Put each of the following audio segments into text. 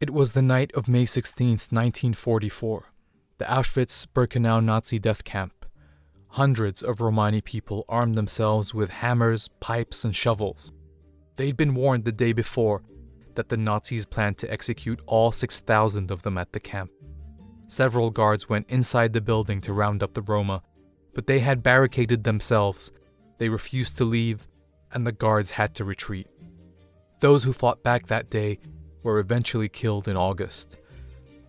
It was the night of May 16, 1944, the Auschwitz Birkenau Nazi death camp. Hundreds of Romani people armed themselves with hammers, pipes, and shovels. They'd been warned the day before that the Nazis planned to execute all 6,000 of them at the camp. Several guards went inside the building to round up the Roma, but they had barricaded themselves. They refused to leave, and the guards had to retreat. Those who fought back that day were eventually killed in August.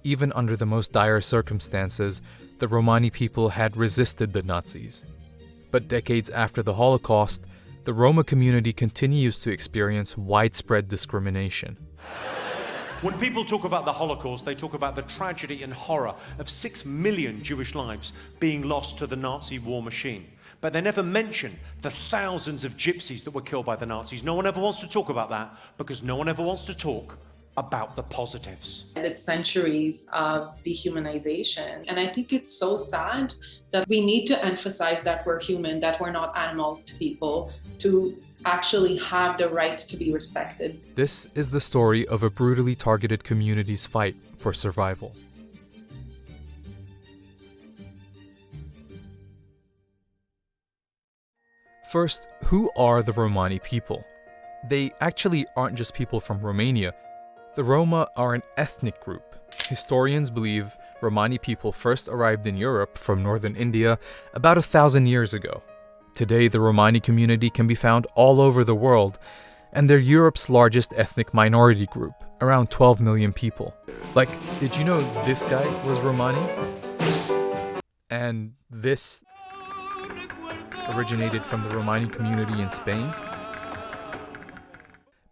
Even under the most dire circumstances, the Romani people had resisted the Nazis. But decades after the Holocaust, the Roma community continues to experience widespread discrimination. When people talk about the Holocaust, they talk about the tragedy and horror of six million Jewish lives being lost to the Nazi war machine. But they never mention the thousands of gypsies that were killed by the Nazis. No one ever wants to talk about that because no one ever wants to talk about the positives. It's centuries of dehumanization. And I think it's so sad that we need to emphasize that we're human, that we're not animals to people, to actually have the right to be respected. This is the story of a brutally targeted community's fight for survival. First, who are the Romani people? They actually aren't just people from Romania. The Roma are an ethnic group. Historians believe Romani people first arrived in Europe from northern India about a thousand years ago. Today, the Romani community can be found all over the world, and they're Europe's largest ethnic minority group, around 12 million people. Like, did you know this guy was Romani? And this originated from the Romani community in Spain?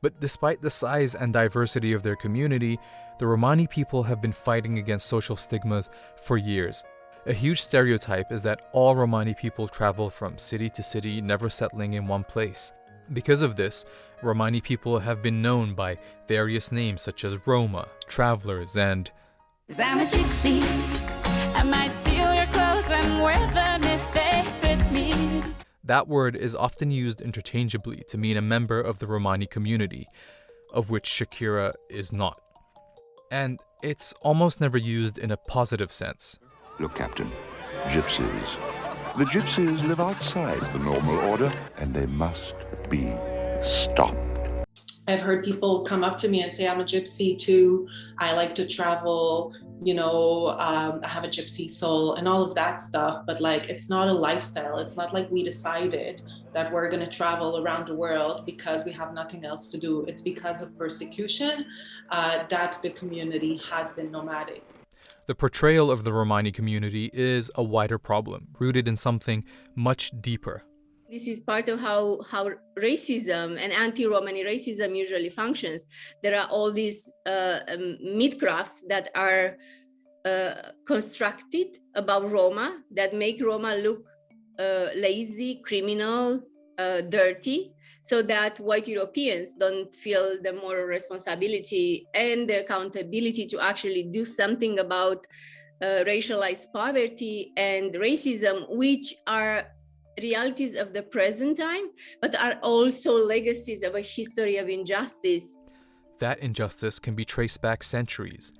But despite the size and diversity of their community, the Romani people have been fighting against social stigmas for years. A huge stereotype is that all Romani people travel from city to city, never settling in one place. Because of this, Romani people have been known by various names such as Roma, travelers, and That word is often used interchangeably to mean a member of the Romani community, of which Shakira is not. And it's almost never used in a positive sense. Look, Captain, gypsies. The gypsies live outside the normal order, and they must be stopped. I've heard people come up to me and say, I'm a gypsy too. I like to travel, you know, um, I have a gypsy soul and all of that stuff. But like, it's not a lifestyle. It's not like we decided that we're going to travel around the world because we have nothing else to do. It's because of persecution uh, that the community has been nomadic. The portrayal of the Romani community is a wider problem, rooted in something much deeper. This is part of how, how racism and anti-Romani racism usually functions. There are all these uh, um, mythcrafts that are uh, constructed about Roma that make Roma look uh, lazy, criminal, uh, dirty, so that white Europeans don't feel the moral responsibility and the accountability to actually do something about uh, racialized poverty and racism, which are realities of the present time, but are also legacies of a history of injustice. That injustice can be traced back centuries.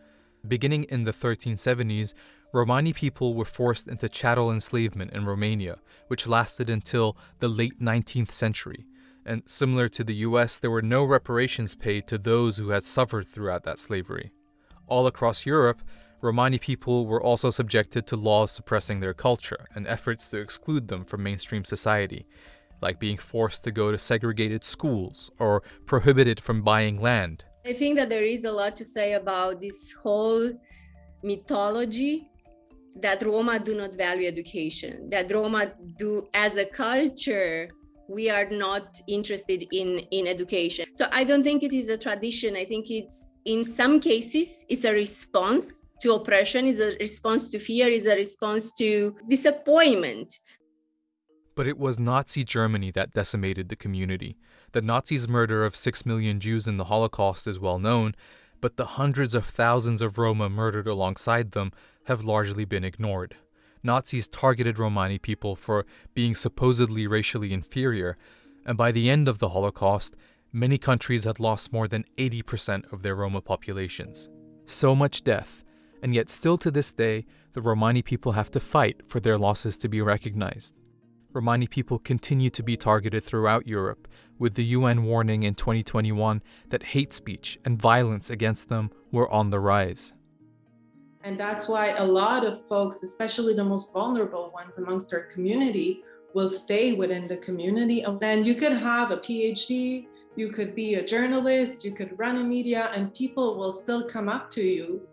Beginning in the 1370s, Romani people were forced into chattel enslavement in Romania, which lasted until the late 19th century and similar to the US, there were no reparations paid to those who had suffered throughout that slavery. All across Europe, Romani people were also subjected to laws suppressing their culture and efforts to exclude them from mainstream society, like being forced to go to segregated schools or prohibited from buying land. I think that there is a lot to say about this whole mythology that Roma do not value education, that Roma do as a culture we are not interested in in education so i don't think it is a tradition i think it's in some cases it's a response to oppression is a response to fear is a response to disappointment but it was Nazi Germany that decimated the community. The Nazis' murder of six million Jews in the Holocaust is well known, but the hundreds of thousands of Roma murdered alongside them have largely been ignored. Nazis targeted Romani people for being supposedly racially inferior, and by the end of the Holocaust, many countries had lost more than 80% of their Roma populations. So much death, and yet still to this day, the Romani people have to fight for their losses to be recognized. Romani people continue to be targeted throughout Europe, with the UN warning in 2021 that hate speech and violence against them were on the rise. And that's why a lot of folks, especially the most vulnerable ones amongst our community, will stay within the community. And you could have a PhD, you could be a journalist, you could run a media, and people will still come up to you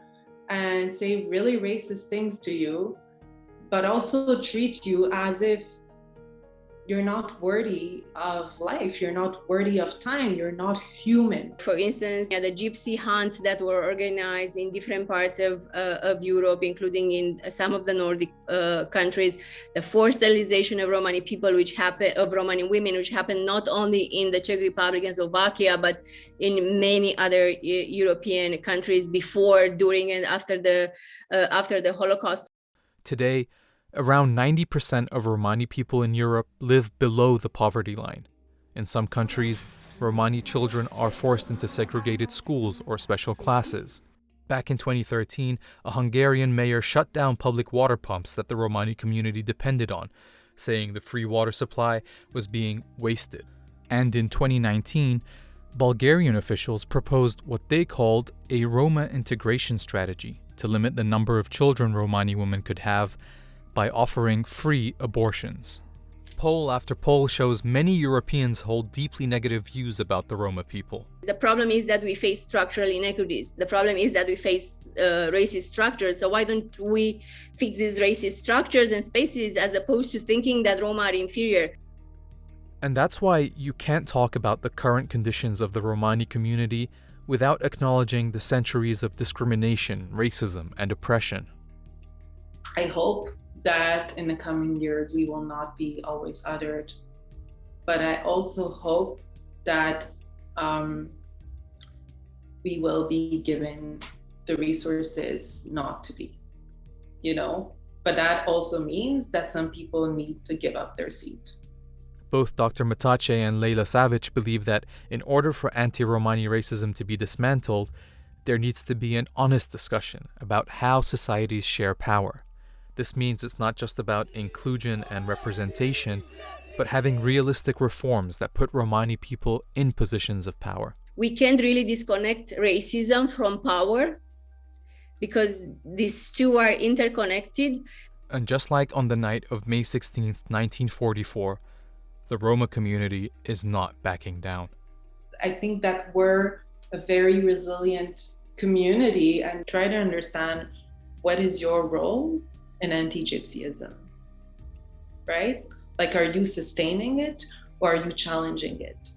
and say really racist things to you, but also treat you as if you're not worthy of life. You're not worthy of time. You're not human. For instance yeah, the gypsy hunts that were organized in different parts of, uh, of europe including in some of the nordic uh, countries the forced sterilization of romani people which happen of romani women which happened not only in the czech republic and slovakia but in many other uh, european countries before during and after the uh, after the holocaust. Today Around 90% of Romani people in Europe live below the poverty line. In some countries, Romani children are forced into segregated schools or special classes. Back in 2013, a Hungarian mayor shut down public water pumps that the Romani community depended on, saying the free water supply was being wasted. And in 2019, Bulgarian officials proposed what they called a Roma integration strategy to limit the number of children Romani women could have by offering free abortions. Poll after poll shows many Europeans hold deeply negative views about the Roma people. The problem is that we face structural inequities. The problem is that we face uh, racist structures. So why don't we fix these racist structures and spaces as opposed to thinking that Roma are inferior? And that's why you can't talk about the current conditions of the Romani community without acknowledging the centuries of discrimination, racism, and oppression. I hope that in the coming years we will not be always uttered. But I also hope that um, we will be given the resources not to be, you know? But that also means that some people need to give up their seat. Both Dr. Matache and Leila Savic believe that in order for anti-Romani racism to be dismantled, there needs to be an honest discussion about how societies share power. This means it's not just about inclusion and representation, but having realistic reforms that put Romani people in positions of power. We can't really disconnect racism from power because these two are interconnected. And just like on the night of May 16, 1944, the Roma community is not backing down. I think that we're a very resilient community and try to understand what is your role an anti-gypsyism, right? Like, are you sustaining it or are you challenging it?